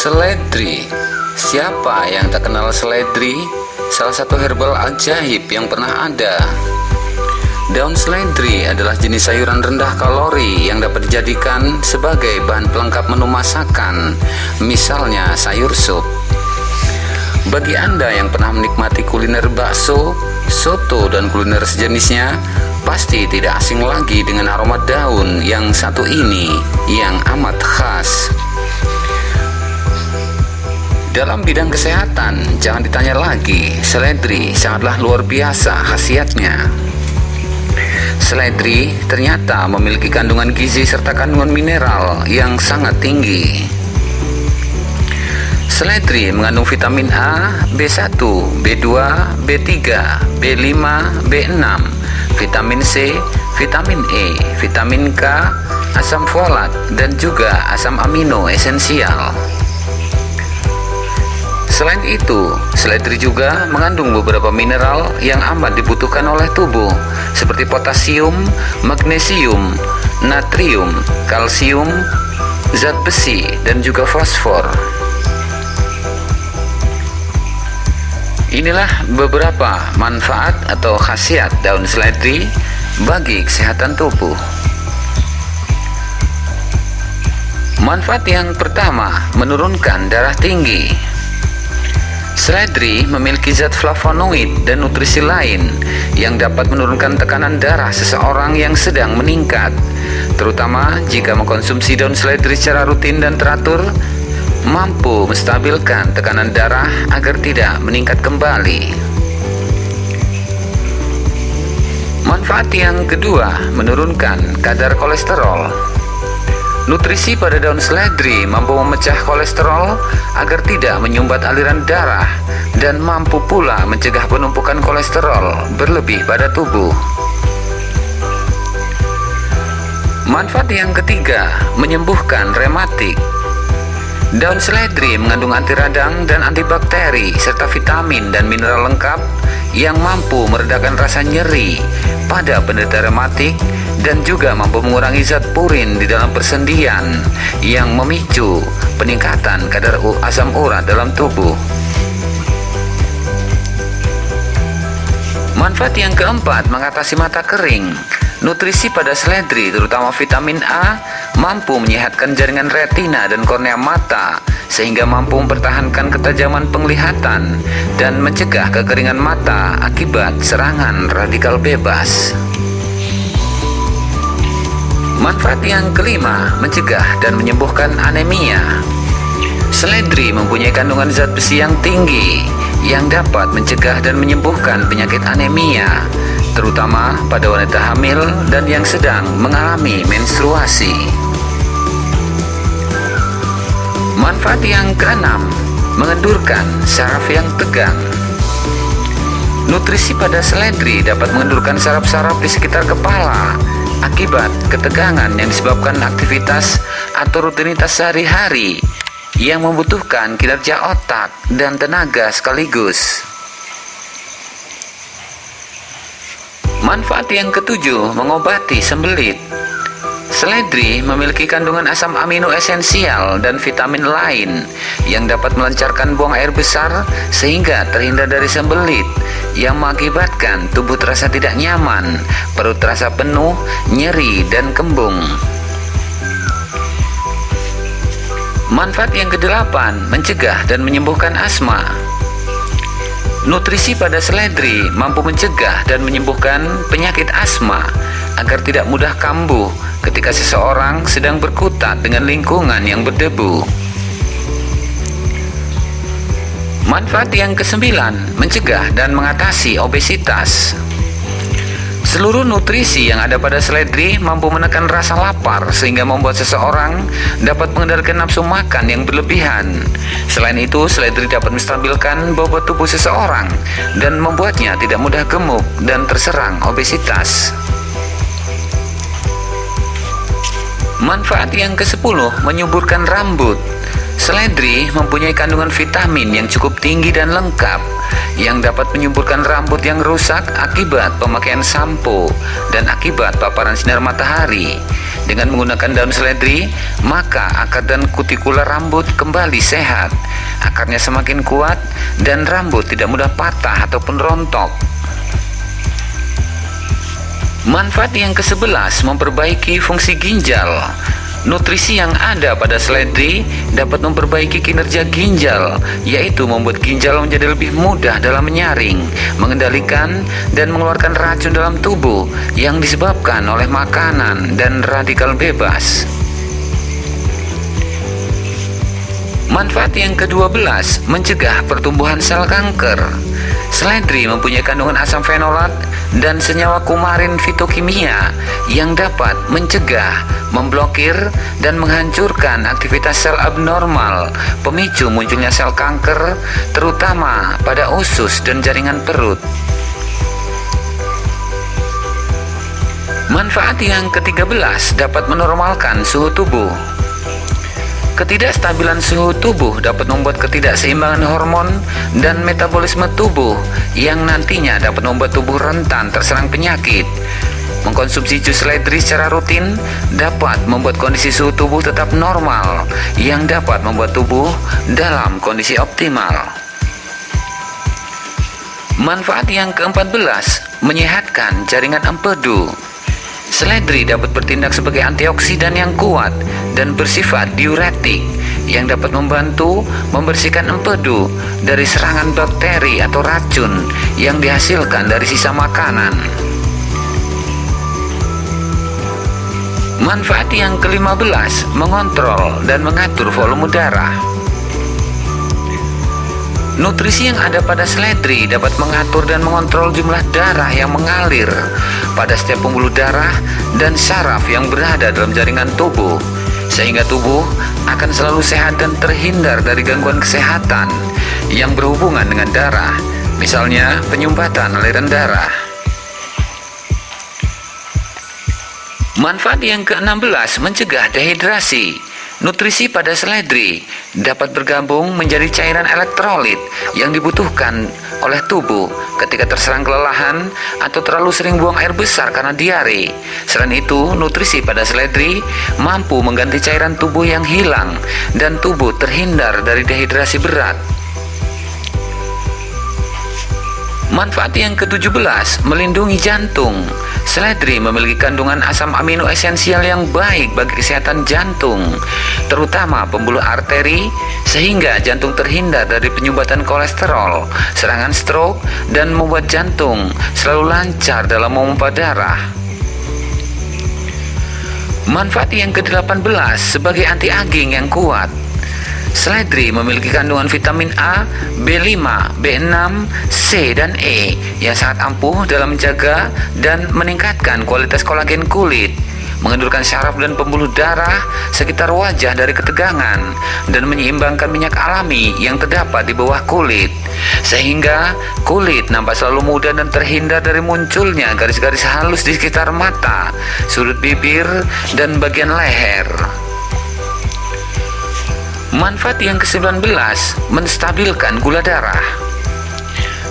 Seledri. Siapa yang tak kenal seledri? Salah satu herbal ajaib yang pernah ada. Daun seledri adalah jenis sayuran rendah kalori yang dapat dijadikan sebagai bahan pelengkap menu masakan Misalnya sayur sup. Bagi Anda yang pernah menikmati kuliner bakso, soto, dan kuliner sejenisnya Pasti tidak asing lagi dengan aroma daun yang satu ini yang amat khas dalam bidang kesehatan, jangan ditanya lagi, seledri sangatlah luar biasa khasiatnya. Seledri ternyata memiliki kandungan gizi serta kandungan mineral yang sangat tinggi. Seledri mengandung vitamin A, B1, B2, B3, B5, B6, vitamin C, vitamin E, vitamin K, asam folat, dan juga asam amino esensial. Selain itu, seledri juga mengandung beberapa mineral yang amat dibutuhkan oleh tubuh seperti potasium, magnesium, natrium, kalsium, zat besi, dan juga fosfor. Inilah beberapa manfaat atau khasiat daun seledri bagi kesehatan tubuh. Manfaat yang pertama, menurunkan darah tinggi. Seledri memiliki zat flavonoid dan nutrisi lain yang dapat menurunkan tekanan darah seseorang yang sedang meningkat, terutama jika mengkonsumsi daun seledri secara rutin dan teratur, mampu menstabilkan tekanan darah agar tidak meningkat kembali. Manfaat yang kedua, menurunkan kadar kolesterol. Nutrisi pada daun seledri mampu memecah kolesterol agar tidak menyumbat aliran darah dan mampu pula mencegah penumpukan kolesterol berlebih pada tubuh. Manfaat yang ketiga, menyembuhkan rematik. Daun seledri mengandung anti radang dan antibakteri serta vitamin dan mineral lengkap yang mampu meredakan rasa nyeri pada penderita rematik dan juga mampu mengurangi zat purin di dalam persendian yang memicu peningkatan kadar asam urat dalam tubuh. Manfaat yang keempat mengatasi mata kering. Nutrisi pada seledri terutama vitamin A mampu menyehatkan jaringan retina dan kornea mata sehingga mampu mempertahankan ketajaman penglihatan dan mencegah kekeringan mata akibat serangan radikal bebas. Manfaat yang kelima, mencegah dan menyembuhkan anemia. Seledri mempunyai kandungan zat besi yang tinggi yang dapat mencegah dan menyembuhkan penyakit anemia, terutama pada wanita hamil dan yang sedang mengalami menstruasi. Manfaat yang keenam, mengendurkan saraf yang tegang. Nutrisi pada seledri dapat mengendurkan saraf-saraf di sekitar kepala akibat ketegangan yang disebabkan aktivitas atau rutinitas sehari-hari yang membutuhkan kinerja otak dan tenaga sekaligus. Manfaat yang ketujuh, mengobati sembelit. Seledri memiliki kandungan asam amino esensial dan vitamin lain yang dapat melancarkan buang air besar sehingga terhindar dari sembelit yang mengakibatkan tubuh terasa tidak nyaman, perut terasa penuh, nyeri, dan kembung. Manfaat yang kedelapan, mencegah dan menyembuhkan asma. Nutrisi pada seledri mampu mencegah dan menyembuhkan penyakit asma agar tidak mudah kambuh ketika seseorang sedang berkutat dengan lingkungan yang berdebu. Manfaat yang kesembilan, mencegah dan mengatasi obesitas. Seluruh nutrisi yang ada pada seledri mampu menekan rasa lapar sehingga membuat seseorang dapat mengendalikan nafsu makan yang berlebihan. Selain itu, seledri dapat menstabilkan bobot tubuh seseorang dan membuatnya tidak mudah gemuk dan terserang obesitas. Manfaat yang ke-10 menyuburkan rambut. Seledri mempunyai kandungan vitamin yang cukup tinggi dan lengkap yang dapat menyuburkan rambut yang rusak akibat pemakaian sampo dan akibat paparan sinar matahari. Dengan menggunakan daun seledri, maka akar dan kutikula rambut kembali sehat. Akarnya semakin kuat dan rambut tidak mudah patah ataupun rontok. Manfaat yang ke-11 memperbaiki fungsi ginjal. Nutrisi yang ada pada seledri dapat memperbaiki kinerja ginjal, yaitu membuat ginjal menjadi lebih mudah dalam menyaring, mengendalikan, dan mengeluarkan racun dalam tubuh yang disebabkan oleh makanan dan radikal bebas. Manfaat yang ke-12 mencegah pertumbuhan sel kanker. Seledri mempunyai kandungan asam fenolat dan senyawa kumarin fitokimia yang dapat mencegah, memblokir, dan menghancurkan aktivitas sel abnormal, pemicu munculnya sel kanker, terutama pada usus dan jaringan perut. Manfaat yang ke-13 dapat menormalkan suhu tubuh. Ketidakstabilan suhu tubuh dapat membuat ketidakseimbangan hormon dan metabolisme tubuh yang nantinya dapat membuat tubuh rentan terserang penyakit. Mengkonsumsi jus seledri secara rutin dapat membuat kondisi suhu tubuh tetap normal yang dapat membuat tubuh dalam kondisi optimal. Manfaat yang ke-14 menyehatkan jaringan empedu. Seledri dapat bertindak sebagai antioksidan yang kuat dan bersifat diuretik yang dapat membantu membersihkan empedu dari serangan bakteri atau racun yang dihasilkan dari sisa makanan. Manfaat yang ke-15 mengontrol dan mengatur volume darah. Nutrisi yang ada pada seledri dapat mengatur dan mengontrol jumlah darah yang mengalir pada setiap pembuluh darah dan saraf yang berada dalam jaringan tubuh sehingga tubuh akan selalu sehat dan terhindar dari gangguan kesehatan yang berhubungan dengan darah misalnya penyumbatan aliran darah. Manfaat yang ke-16 mencegah dehidrasi Nutrisi pada seledri dapat bergabung menjadi cairan elektrolit yang dibutuhkan oleh tubuh ketika terserang kelelahan atau terlalu sering buang air besar karena diare. Selain itu, nutrisi pada seledri mampu mengganti cairan tubuh yang hilang dan tubuh terhindar dari dehidrasi berat. Manfaat yang ke-17 melindungi jantung. Seledri memiliki kandungan asam amino esensial yang baik bagi kesehatan jantung, terutama pembuluh arteri, sehingga jantung terhindar dari penyumbatan kolesterol, serangan stroke, dan membuat jantung selalu lancar dalam memompa darah. Manfaat yang ke-18 sebagai anti-aging yang kuat Seledri memiliki kandungan vitamin A, B5, B6, C, dan E yang sangat ampuh dalam menjaga dan meningkatkan kualitas kolagen kulit mengendurkan syaraf dan pembuluh darah sekitar wajah dari ketegangan dan menyeimbangkan minyak alami yang terdapat di bawah kulit sehingga kulit nampak selalu muda dan terhindar dari munculnya garis-garis halus di sekitar mata, sudut bibir, dan bagian leher. Manfaat yang ke-19 menstabilkan gula darah.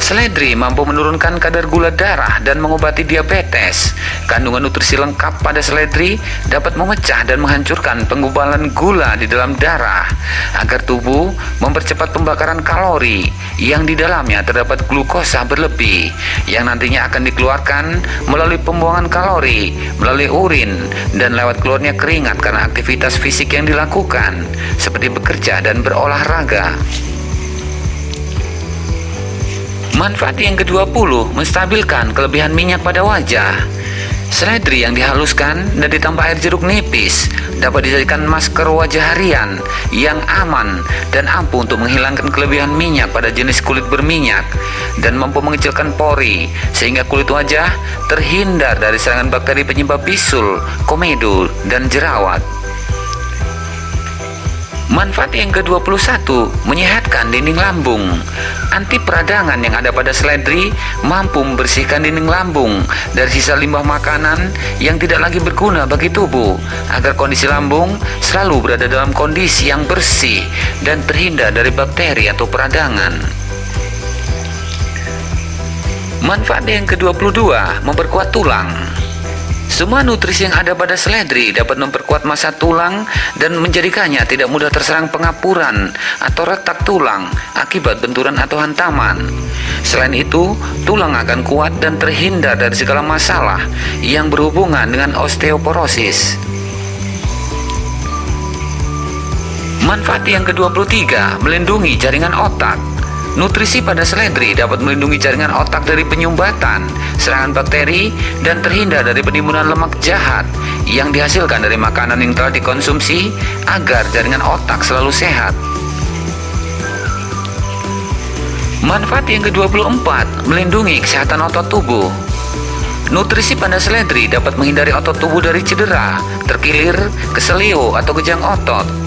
Seledri mampu menurunkan kadar gula darah dan mengobati diabetes. Kandungan nutrisi lengkap pada seledri dapat memecah dan menghancurkan penggumpalan gula di dalam darah agar tubuh mempercepat pembakaran kalori yang di dalamnya terdapat glukosa berlebih yang nantinya akan dikeluarkan melalui pembuangan kalori, melalui urin, dan lewat keluarnya keringat karena aktivitas fisik yang dilakukan seperti bekerja dan berolahraga. Manfaat yang ke-20 menstabilkan kelebihan minyak pada wajah. Seledri yang dihaluskan dan ditambah air jeruk nipis dapat dijadikan masker wajah harian yang aman dan ampuh untuk menghilangkan kelebihan minyak pada jenis kulit berminyak dan mampu mengecilkan pori sehingga kulit wajah terhindar dari serangan bakteri penyebab bisul, komedo, dan jerawat. Manfaat yang ke-21 menyehatkan dinding lambung. Anti peradangan yang ada pada seledri mampu membersihkan dinding lambung dari sisa limbah makanan yang tidak lagi berguna bagi tubuh agar kondisi lambung selalu berada dalam kondisi yang bersih dan terhindar dari bakteri atau peradangan. Manfaat yang ke-22 memperkuat tulang. Semua nutrisi yang ada pada seledri dapat memperkuat masa tulang dan menjadikannya tidak mudah terserang pengapuran atau retak tulang akibat benturan atau hantaman. Selain itu, tulang akan kuat dan terhindar dari segala masalah yang berhubungan dengan osteoporosis. Manfaat yang ke-23 melindungi jaringan otak. Nutrisi pada seledri dapat melindungi jaringan otak dari penyumbatan, serangan bakteri, dan terhindar dari penimbunan lemak jahat yang dihasilkan dari makanan yang telah dikonsumsi agar jaringan otak selalu sehat. Manfaat yang ke-24 melindungi kesehatan otot tubuh. Nutrisi pada seledri dapat menghindari otot tubuh dari cedera, terkilir, keselio, atau kejang otot.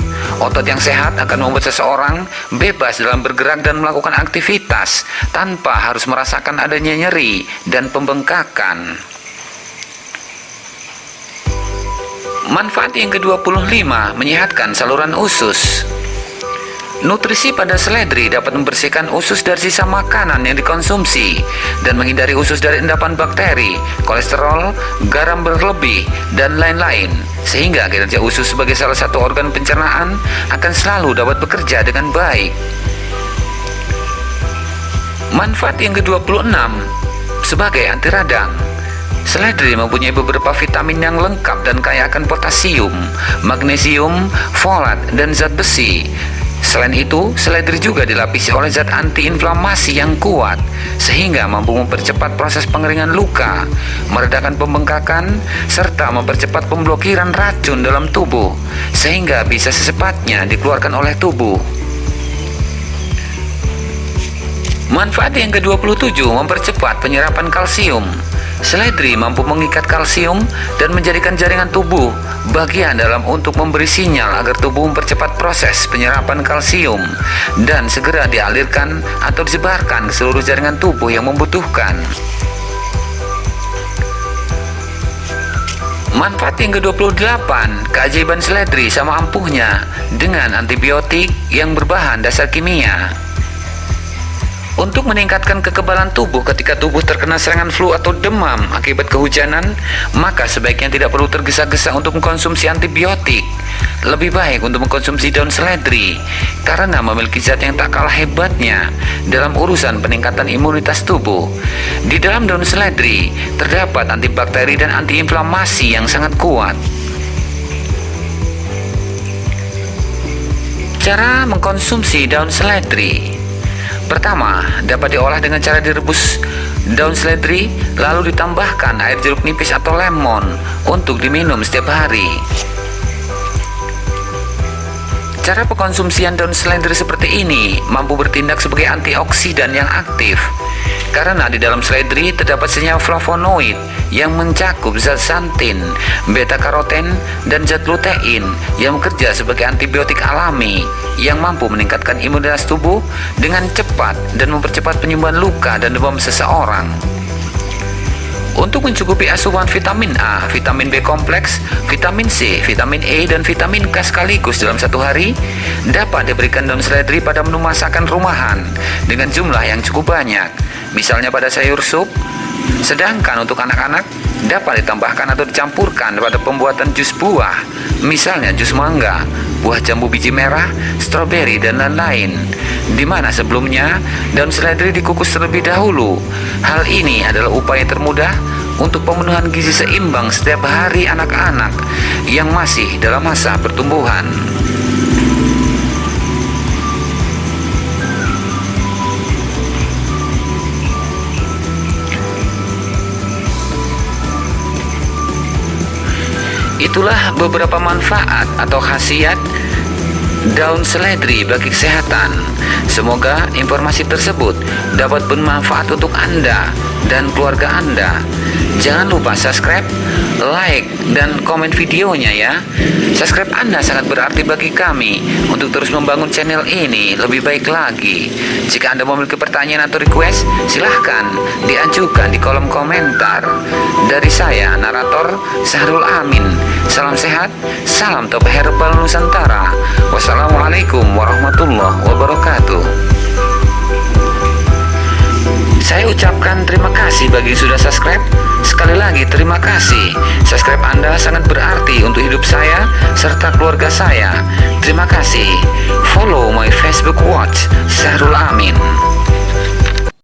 Otot yang sehat akan membuat seseorang bebas dalam bergerak dan melakukan aktivitas tanpa harus merasakan adanya nyeri dan pembengkakan. Manfaat yang ke-25 menyehatkan saluran usus. Nutrisi pada seledri dapat membersihkan usus dari sisa makanan yang dikonsumsi dan menghindari usus dari endapan bakteri, kolesterol, garam berlebih, dan lain-lain. Sehingga kinerja usus sebagai salah satu organ pencernaan akan selalu dapat bekerja dengan baik. Manfaat yang ke-26 sebagai anti radang. Seledri mempunyai beberapa vitamin yang lengkap dan kaya akan potasium, magnesium, folat, dan zat besi Selain itu, seledri juga dilapisi oleh zat antiinflamasi yang kuat sehingga mampu mempercepat proses pengeringan luka, meredakan pembengkakan, serta mempercepat pemblokiran racun dalam tubuh sehingga bisa secepatnya dikeluarkan oleh tubuh. Manfaat yang ke-27 mempercepat penyerapan kalsium. Seledri mampu mengikat kalsium dan menjadikan jaringan tubuh bagian dalam untuk memberi sinyal agar tubuh mempercepat proses penyerapan kalsium dan segera dialirkan atau disebarkan ke seluruh jaringan tubuh yang membutuhkan. Manfaat yang ke-28, keajaiban seledri sama ampuhnya dengan antibiotik yang berbahan dasar kimia. Untuk meningkatkan kekebalan tubuh ketika tubuh terkena serangan flu atau demam akibat kehujanan, maka sebaiknya tidak perlu tergesa-gesa untuk mengkonsumsi antibiotik. Lebih baik untuk mengkonsumsi daun seledri karena memiliki zat yang tak kalah hebatnya dalam urusan peningkatan imunitas tubuh. Di dalam daun seledri terdapat antibakteri dan antiinflamasi yang sangat kuat. Cara mengkonsumsi daun seledri Pertama, dapat diolah dengan cara direbus daun seledri lalu ditambahkan air jeruk nipis atau lemon untuk diminum setiap hari. Cara pengkonsumsian daun seledri seperti ini mampu bertindak sebagai antioksidan yang aktif karena di dalam seledri terdapat senyawa flavonoid yang mencakup zat santin, beta karoten, dan zat lutein yang bekerja sebagai antibiotik alami yang mampu meningkatkan imunitas tubuh dengan cepat dan mempercepat penyembuhan luka dan demam seseorang. Untuk mencukupi asupan vitamin A, vitamin B kompleks, vitamin C, vitamin E, dan vitamin K sekaligus dalam satu hari, dapat diberikan daun seledri pada menu masakan rumahan dengan jumlah yang cukup banyak, misalnya pada sayur sup, Sedangkan untuk anak-anak dapat ditambahkan atau dicampurkan pada pembuatan jus buah, misalnya jus mangga, buah jambu biji merah, stroberi, dan lain-lain. Di mana sebelumnya daun seledri dikukus terlebih dahulu. Hal ini adalah upaya termudah untuk pemenuhan gizi seimbang setiap hari anak-anak yang masih dalam masa pertumbuhan. Itulah beberapa manfaat atau khasiat daun seledri bagi kesehatan. Semoga informasi tersebut dapat bermanfaat untuk Anda dan keluarga Anda. Jangan lupa subscribe, like, dan komen videonya ya. Subscribe Anda sangat berarti bagi kami untuk terus membangun channel ini lebih baik lagi. Jika Anda memiliki pertanyaan atau request, silahkan diajukan di kolom komentar. Dari saya, narator Sahrul Amin. Salam sehat, salam top herbal Nusantara. Wassalamualaikum warahmatullahi wabarakatuh. Saya ucap mengucapkan terima kasih bagi sudah subscribe. Sekali lagi terima kasih. Subscribe Anda sangat berarti untuk hidup saya serta keluarga saya. Terima kasih. Follow my Facebook watch Sahrul Amin.